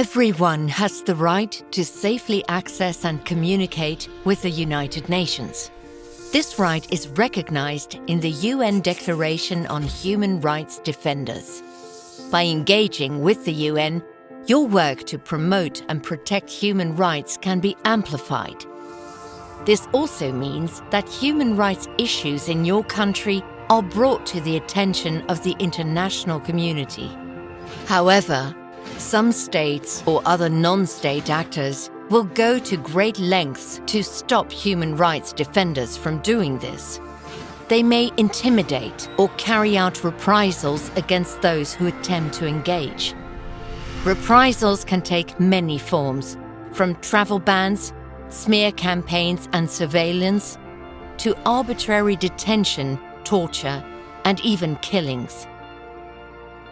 Everyone has the right to safely access and communicate with the United Nations. This right is recognized in the UN Declaration on Human Rights Defenders. By engaging with the UN, your work to promote and protect human rights can be amplified. This also means that human rights issues in your country are brought to the attention of the international community. However, some states or other non-state actors will go to great lengths to stop human rights defenders from doing this. They may intimidate or carry out reprisals against those who attempt to engage. Reprisals can take many forms, from travel bans, smear campaigns and surveillance, to arbitrary detention, torture, and even killings.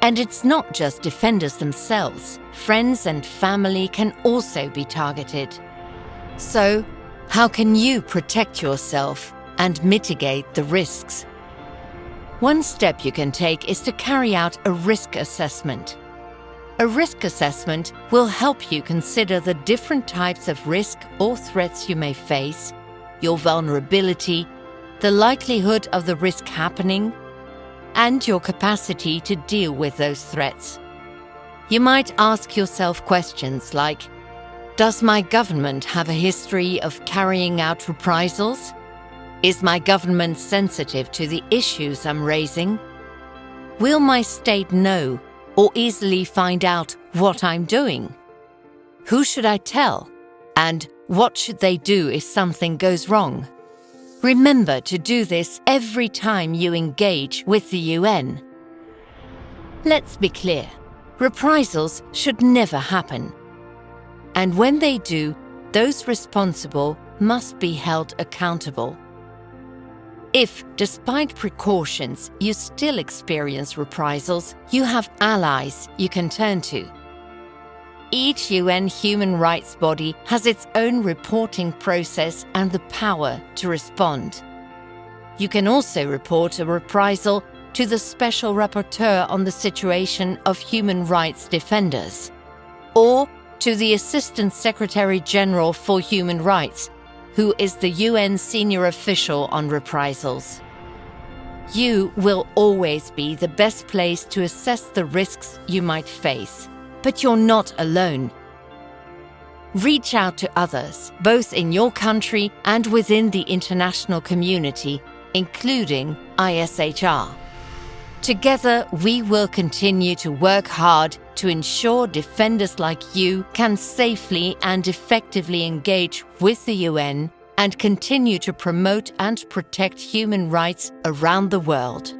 And it's not just defenders themselves. Friends and family can also be targeted. So, how can you protect yourself and mitigate the risks? One step you can take is to carry out a risk assessment. A risk assessment will help you consider the different types of risk or threats you may face, your vulnerability, the likelihood of the risk happening, and your capacity to deal with those threats. You might ask yourself questions like, does my government have a history of carrying out reprisals? Is my government sensitive to the issues I'm raising? Will my state know or easily find out what I'm doing? Who should I tell? And what should they do if something goes wrong? Remember to do this every time you engage with the UN. Let's be clear, reprisals should never happen. And when they do, those responsible must be held accountable. If, despite precautions, you still experience reprisals, you have allies you can turn to. Each UN human rights body has its own reporting process and the power to respond. You can also report a reprisal to the Special Rapporteur on the Situation of Human Rights Defenders, or to the Assistant Secretary General for Human Rights, who is the UN senior official on reprisals. You will always be the best place to assess the risks you might face. But you're not alone. Reach out to others, both in your country and within the international community, including ISHR. Together, we will continue to work hard to ensure defenders like you can safely and effectively engage with the UN and continue to promote and protect human rights around the world.